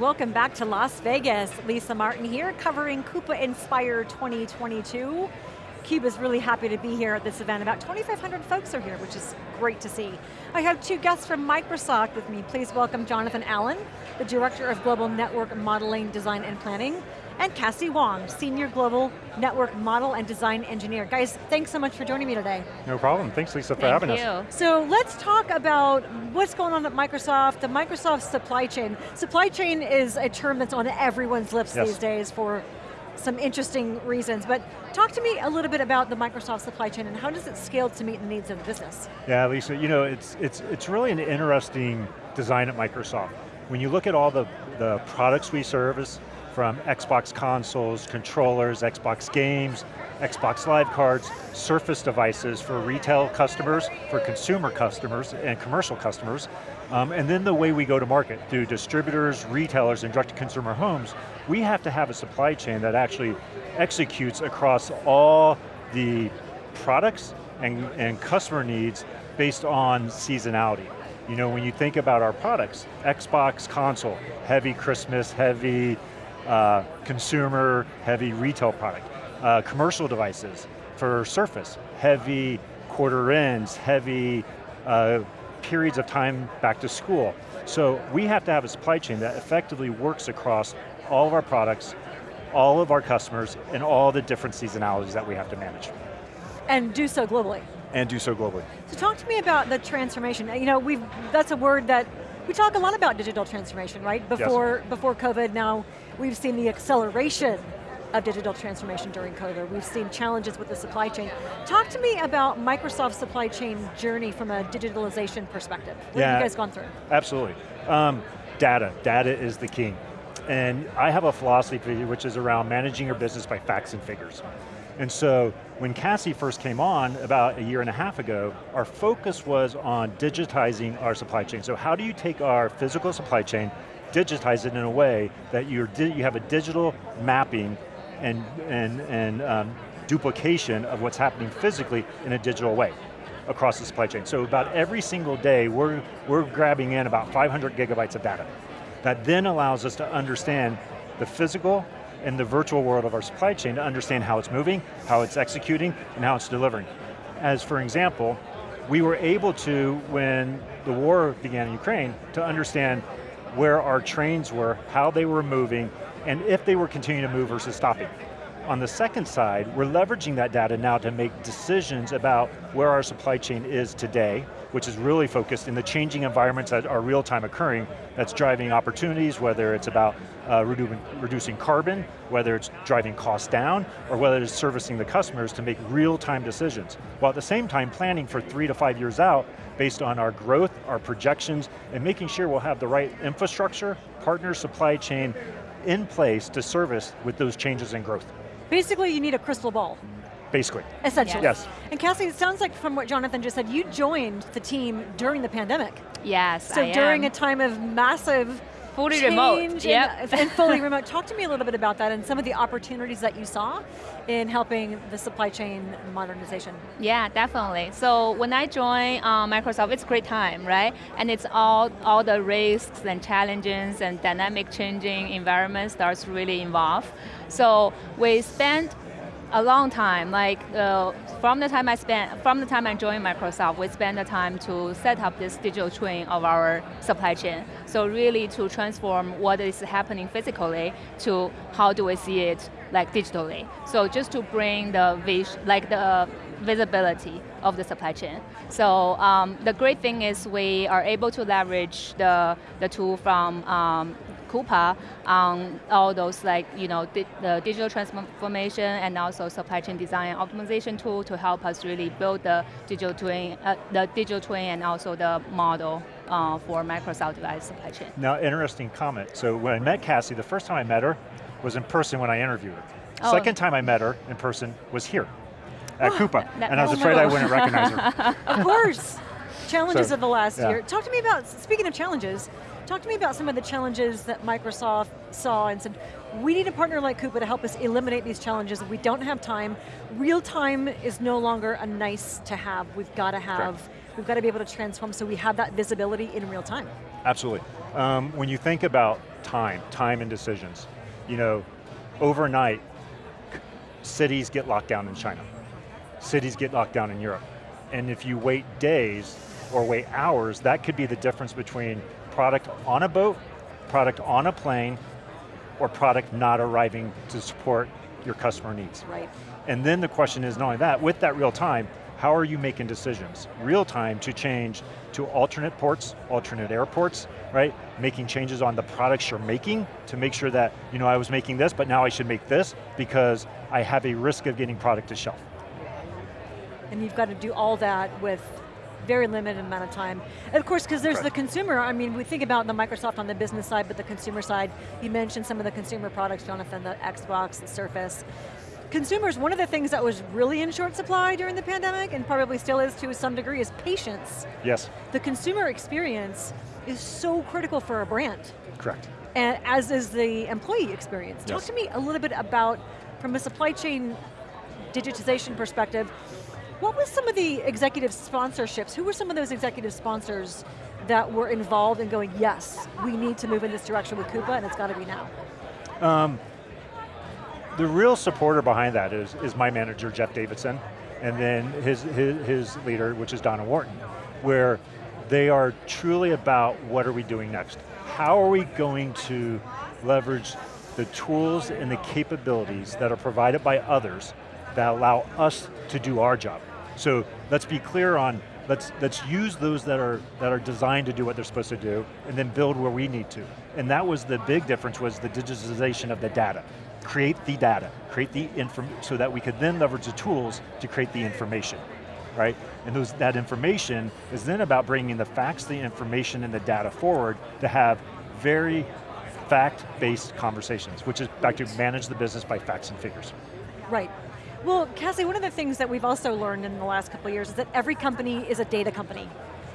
welcome back to Las Vegas. Lisa Martin here, covering Coupa Inspire 2022. CUBE's really happy to be here at this event. About 2,500 folks are here, which is great to see. I have two guests from Microsoft with me. Please welcome Jonathan Allen, the Director of Global Network Modeling, Design, and Planning, and Cassie Wong, Senior Global Network Model and Design Engineer. Guys, thanks so much for joining me today. No problem, thanks Lisa for Thank having you. us. So let's talk about what's going on at Microsoft, the Microsoft supply chain. Supply chain is a term that's on everyone's lips Yes. these days for some interesting reasons, but talk to me a little bit about the Microsoft supply chain and how does it scale to meet the needs of the business? Yeah, Lisa, you know, it's, it's, it's really an interesting design at Microsoft. When you look at all the, the products we service, from Xbox consoles, controllers, Xbox games, Xbox Live cards, Surface devices for retail customers, for consumer customers, and commercial customers, um, and then the way we go to market, through distributors, retailers, and direct-to-consumer homes, we have to have a supply chain that actually executes across all the products and, and customer needs based on seasonality. You know, when you think about our products, Xbox console, heavy Christmas, heavy uh, consumer, heavy retail product. Uh, commercial devices for Surface, heavy quarter ends, heavy uh, periods of time back to school. So we have to have a supply chain that effectively works across all of our products, all of our customers, and all the different seasonalities that we have to manage. And do so globally. And do so globally. So talk to me about the transformation. You know, we've, that's a word that, we talk a lot about digital transformation, right? Before, before COVID, now we've seen the acceleration of digital transformation during COVID. We've seen challenges with the supply chain. Talk to me about Microsoft's supply chain journey from a digitalization perspective. What have you guys gone through? Absolutely. Um, data, data is the king. And I have a philosophy which is around managing your business by facts and figures. And so when Cassie first came on about a year and a half ago, our focus was on digitizing our supply chain. So how do you take our physical supply chain, digitize it in a way that you're you have a digital mapping and, and, and um, duplication of what's happening physically in a digital way across the supply chain. So about every single day, we're, we're grabbing in about 500 gigabytes of data. That then allows us to understand the physical and the virtual world of our supply chain to understand how it's moving, how it's executing, and how it's delivering. As for example, we were able to, when the war began in Ukraine, to understand where our trains were, how they were moving, and if they were continuing to move versus stopping. On the second side, we're leveraging that data now to make decisions about where our supply chain is today, which is really focused in the changing environments that are real time occurring, that's driving opportunities, whether it's about uh, redu reducing carbon, whether it's driving costs down, or whether it's servicing the customers to make real time decisions. While at the same time planning for three to five years out based on our growth, our projections, and making sure we'll have the right infrastructure, partner supply chain in place to service with those changes in growth. Basically, you need a crystal ball. Basically. Essentially. Yes. And Cassie, it sounds like from what Jonathan just said, you joined the team during the pandemic. Yes, So I during am. a time of massive fully change remote. and- Yep. and fully remote. Talk to me a little bit about that and some of the opportunities that you saw in helping the supply chain modernization. Yeah, definitely. So when I joined uh, Microsoft, it's a great time, right? And it's all all the risks and challenges and dynamic changing environment that's really involved. So we spent a long time, like uh, from the time I spent, from the time I joined Microsoft, we spent the time to set up this digital twin of our supply chain. So really to transform what is happening physically to how do we see it like digitally. So just to bring the vision, like the visibility of the supply chain. So um, the great thing is we are able to leverage the, the tool from um, Coupa on all those like, you know, di the digital transformation and also supply chain design and optimization tool to help us really build the digital twin, uh, the digital twin and also the model uh, for Microsoft device supply chain. Now, interesting comment. So when I met Cassie, the first time I met her was in person when I interviewed her. Oh. Second time I met her in person was here at Coupa, and I was afraid I wouldn't recognize her. Of course. challenges So, of the last yeah. year. Talk to me about, speaking of challenges, talk to me about some of the challenges that Microsoft saw and said, we need a partner like Coupa to help us eliminate these challenges. We don't have time. Real time is no longer a nice to have. We've got to have, Correct. we've got to be able to transform so we have that visibility in real time. Absolutely. Um, when you think about time, time and decisions. You know, overnight, cities get locked down in China. Cities get locked down in Europe. And if you wait days or wait hours, that could be the difference between product on a boat, product on a plane, or product not arriving to support your customer needs. Right. And then the question is not only that, with that real time, how are you making decisions? Real time to change to alternate ports, alternate airports, right? Making changes on the products you're making to make sure that, you know, I was making this, but now I should make this because I have a risk of getting product to shelf. And you've got to do all that with very limited amount of time. And of course, because there's Correct. the consumer, I mean, we think about the Microsoft on the business side, but the consumer side, you mentioned some of the consumer products, Jonathan, the Xbox, the Surface. Consumers, one of the things that was really in short supply during the pandemic, and probably still is to some degree, is patience. Yes, The consumer experience is so critical for a brand, correct. and as is the employee experience. Talk to me a little bit about, from a supply chain digitization perspective, what was some of the executive sponsorships? Who were some of those executive sponsors that were involved in going, yes, we need to move in this direction with Coupa and it's got to be now? Um, the real supporter behind that is, is my manager, Jeff Davidson, and then his, his, his leader, which is Donna Wharton, where they are truly about what are we doing next? How are we going to leverage the tools and the capabilities that are provided by others that allow us to do our job? So let's be clear on, let's, let's use those that are, that are designed to do what they're supposed to do, and then build where we need to. And that was the big difference, was the digitization of the data. Create the data, create the inform, so that we could then leverage the tools to create the information, right? And those, that information is then about bringing the facts, the information, and the data forward to have very fact-based conversations, which is back to manage the business by facts and figures. Right. Well, Cassie, one of the things that we've also learned in the last couple of years is that every company is a data company.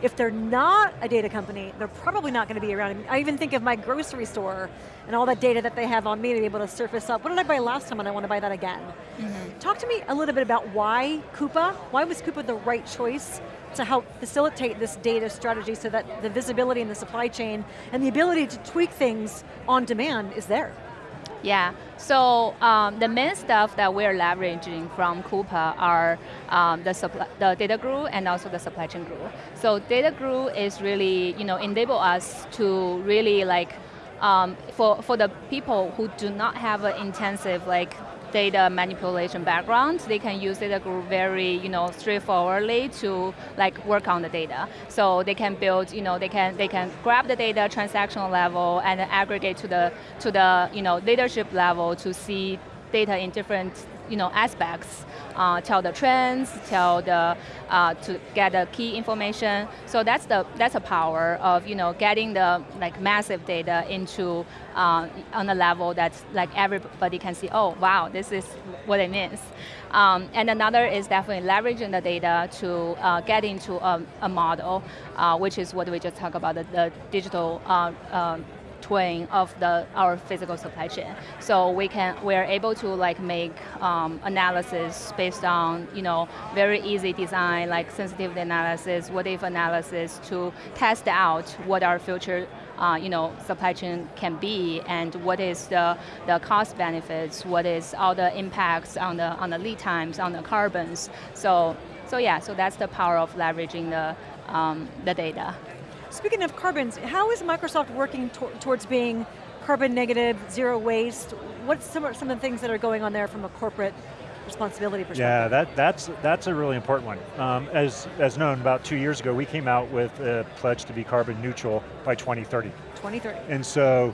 If they're not a data company, they're probably not going to be around. I even think of my grocery store and all that data that they have on me to be able to surface up. What did I buy last time and I want to buy that again? Mm-hmm. Talk to me a little bit about why Coupa, why was Coupa the right choice to help facilitate this data strategy so that the visibility in the supply chain and the ability to tweak things on demand is there? Yeah, so um, the main stuff that we're leveraging from Coupa are um, the, the Data Guru and also the Supply Chain Guru. So Data Guru is really, you know, enable us to really like, um, for, for the people who do not have an intensive like data manipulation background, they can use Data Guru very, you know, straightforwardly to like work on the data. So they can build, you know, they can they can grab the data transactional level and aggregate to the to the you know leadership level to see data in different you know aspects, uh, tell the trends, tell the uh, to get the key information. So that's the that's a power of you know getting the like massive data into uh, on a level that's like everybody can see. Oh wow, this is what it means. Um, and another is definitely leveraging the data to uh, get into a, a model, uh, which is what we just talked about the, the digital. Twin of the our physical supply chain. So we can we're able to like make um, analysis based on you know very easy design like sensitivity analysis, what if analysis to test out what our future uh, you know, supply chain can be and what is the, the cost benefits, what is all the impacts on the, on the lead times, on the carbons. So, so yeah, so that's the power of leveraging the, um, the data. Speaking of carbons, how is Microsoft working to towards being carbon negative, zero waste? What's some, of- some of the things that are going on there from a corporate responsibility perspective? Yeah, that, that's, that's a really important one. Um, as, as known, about two years ago, we came out with a pledge to be carbon neutral by 2030. 2030. And so,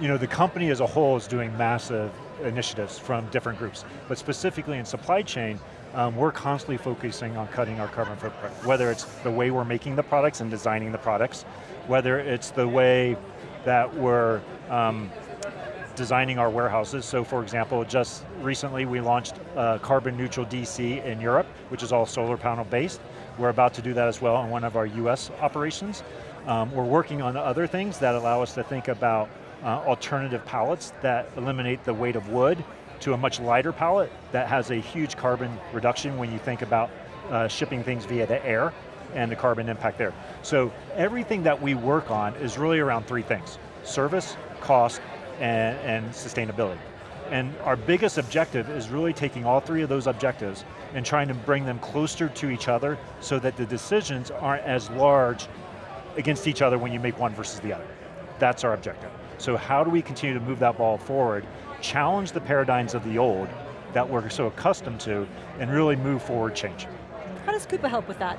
you know, the company as a whole is doing massive initiatives from different groups, but specifically in supply chain, um, we're constantly focusing on cutting our carbon footprint, whether it's the way we're making the products and designing the products, whether it's the way that we're um, designing our warehouses. So for example, just recently we launched uh, carbon neutral DC in Europe, which is all solar panel based. We're about to do that as well in one of our US operations. Um, we're working on other things that allow us to think about uh, alternative pallets that eliminate the weight of wood to a much lighter pallet that has a huge carbon reduction when you think about uh, shipping things via the air and the carbon impact there. So everything that we work on is really around three things. Service, cost, and, and sustainability. And our biggest objective is really taking all three of those objectives and trying to bring them closer to each other so that the decisions aren't as large against each other when you make one versus the other. That's our objective. So how do we continue to move that ball forward, challenge the paradigms of the old that we're so accustomed to, and really move forward change. How does Coupa help with that?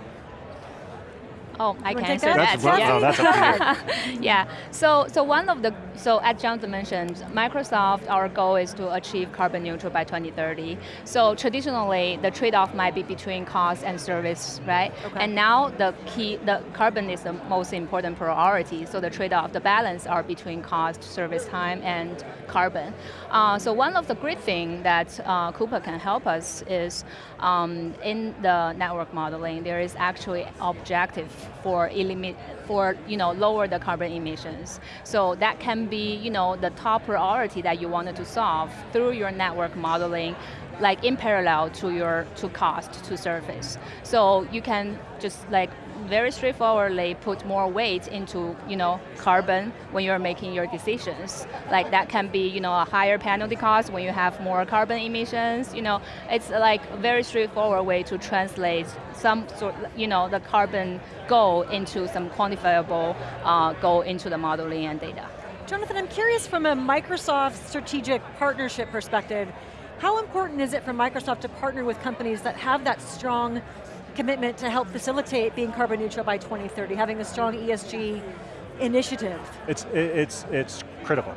Oh, I can answer that? that. That's, well, yeah. no, that's up yeah, so, so one of the, so as Jonathan mentioned, Microsoft, our goal is to achieve carbon neutral by 2030. So traditionally, the trade-off might be between cost and service, right? Okay. And now the key, the carbon is the most important priority, so the trade-off, the balance are between cost, service time, and carbon. Uh, so one of the great things that uh, Coupa can help us is um, in the network modeling, there is actually objective for eliminate for you know lower the carbon emissions. So that can be you know the top priority that you wanted to solve through your network modeling like in parallel to your to cost to service. So you can just like very straightforwardly put more weight into you know carbon when you're making your decisions. Like that can be you know a higher penalty cost when you have more carbon emissions. You know it's like a very straightforward way to translate some sort you know the carbon goal into some quantifiable uh, goal into the modeling and data. Jonathan, I'm curious from a Microsoft strategic partnership perspective, how important is it for Microsoft to partner with companies that have that strong commitment to help facilitate being carbon neutral by 2030, having a strong ESG initiative? It's, it's, it's critical.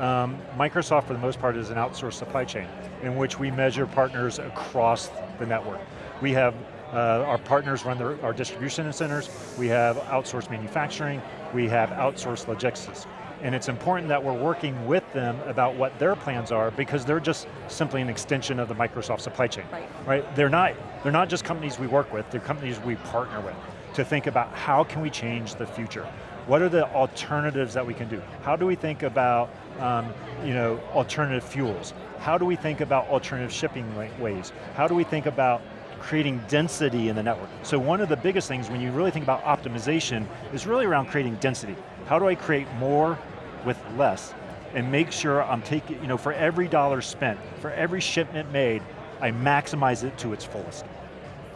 Um, Microsoft, for the most part, is an outsourced supply chain in which we measure partners across the network. We have uh, our partners run their, our distribution centers, we have outsourced manufacturing, we have outsourced logistics. And it's important that we're working with them about what their plans are because they're just simply an extension of the Microsoft supply chain. Right. right? They're, not, they're not just companies we work with, they're companies we partner with to think about how can we change the future. What are the alternatives that we can do? How do we think about um, you know, alternative fuels? How do we think about alternative shipping ways? How do we think about creating density in the network. So one of the biggest things when you really think about optimization is really around creating density. How do I create more with less and make sure I'm taking, you know, for every dollar spent, for every shipment made, I maximize it to its fullest,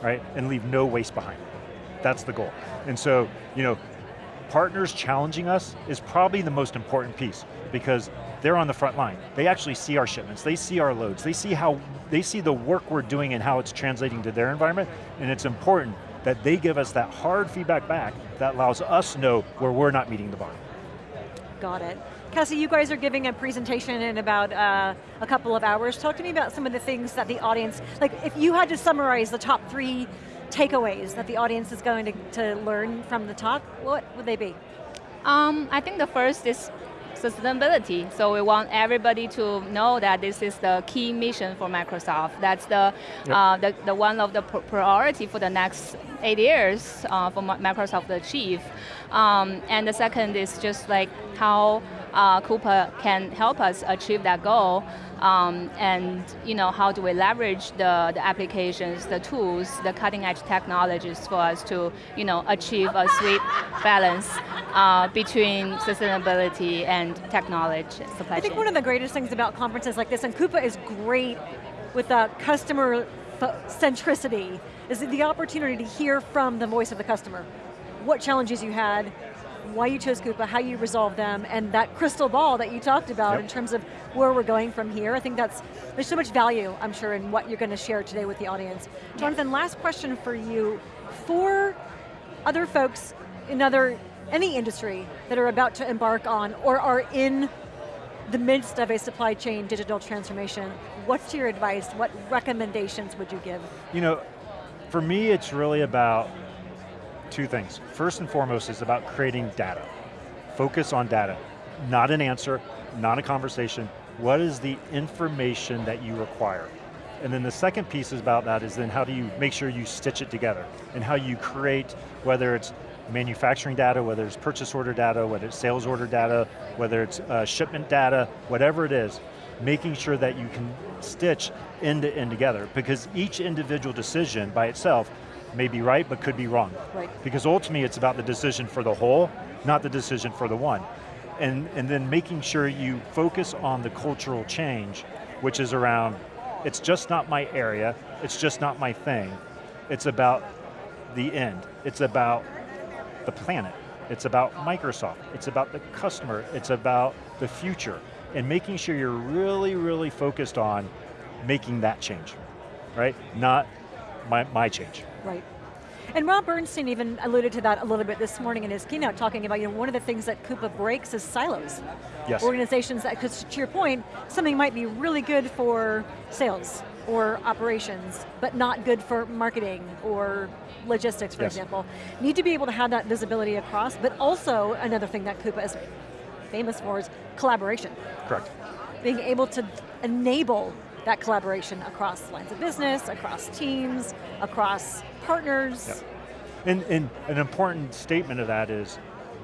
right? And leave no waste behind. That's the goal. And so, you know, partners challenging us is probably the most important piece because they're on the front line. They actually see our shipments, they see our loads, they see how, they see the work we're doing and how it's translating to their environment, and it's important that they give us that hard feedback back that allows us to know where we're not meeting the bar. Got it. Cassie, you guys are giving a presentation in about uh, a couple of hours. Talk to me about some of the things that the audience, like if you had to summarize the top three takeaways that the audience is going to, to learn from the talk, what would they be? Um, I think the first is sustainability. So we want everybody to know that this is the key mission for Microsoft. That's the, yep. uh, the, the, one of the priority for the next eight years uh, for Microsoft to achieve. Um, and the second is just like how uh, Coupa can help us achieve that goal. Um, and you know, how do we leverage the, the applications, the tools, the cutting edge technologies for us to you know, achieve a sweet balance uh, between sustainability and technology supply I think chain. one of the greatest things about conferences like this, and Coupa is great with the customer centricity, is the opportunity to hear from the voice of the customer. What challenges you had, why you chose Coupa, how you resolve them, and that crystal ball that you talked about yep. in terms of where we're going from here. I think that's, there's so much value, I'm sure, in what you're going to share today with the audience. Jonathan, last question for you. For other folks in other, any industry that are about to embark on or are in the midst of a supply chain digital transformation, what's your advice? What recommendations would you give? You know, for me it's really about two things. First and foremost is about creating data. Focus on data. Not an answer, not a conversation. What is the information that you require? And then the second piece is about that is then how do you make sure you stitch it together and how you create, whether it's manufacturing data, whether it's purchase order data, whether it's sales order data, whether it's uh, shipment data, whatever it is, making sure that you can stitch end to end together because each individual decision by itself may be right, but could be wrong. Right. Because ultimately it's about the decision for the whole, not the decision for the one. and, and then making sure you focus on the cultural change, which is around, it's just not my area, it's just not my thing, it's about the end, it's about the planet, it's about Microsoft, it's about the customer, it's about the future, and making sure you're really, really focused on making that change, right? Not my, my change. Right. And Rob Bernstein even alluded to that a little bit this morning in his keynote, talking about you know, one of the things that Coupa breaks is silos. Yes. Organizations that, because to your point, something might be really good for sales or operations, but not good for marketing or logistics, for yes. example. Need to be able to have that visibility across, but also another thing that Coupa is famous for is collaboration. Correct. Being able to enable that collaboration across lines of business, across teams, across partners. Yep. And, and an important statement of that is,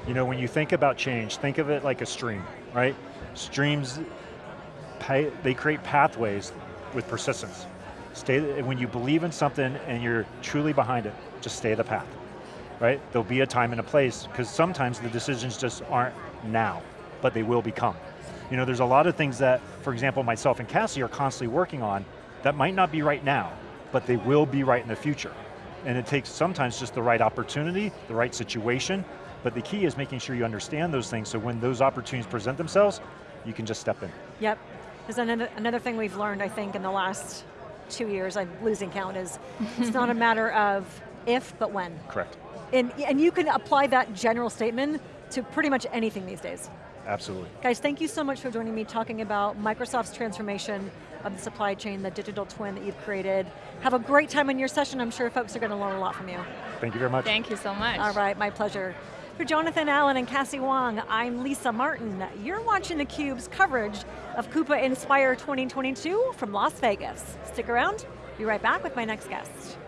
you know, when you think about change, think of it like a stream, right? Streams, they create pathways with persistence. Stay, when you believe in something and you're truly behind it, just stay the path, right? There'll be a time and a place, because sometimes the decisions just aren't now, but they will become. You know, there's a lot of things that, for example, myself and Cassie are constantly working on that might not be right now, but they will be right in the future. And it takes sometimes just the right opportunity, the right situation, but the key is making sure you understand those things so when those opportunities present themselves, you can just step in. Yep. There's another, another thing we've learned, I think, in the last two years, I'm losing count, is it's not a matter of if, but when. Correct. And, and you can apply that general statement to pretty much anything these days. Absolutely. Guys, thank you so much for joining me talking about Microsoft's transformation of the supply chain, the digital twin that you've created. Have a great time in your session. I'm sure folks are going to learn a lot from you. Thank you very much. Thank you so much. All right, my pleasure. For Jonathan Allen and Cassie Wong, I'm Lisa Martin. You're watching theCUBE's coverage of Coupa Inspire 2022 from Las Vegas. Stick around, be right back with my next guest.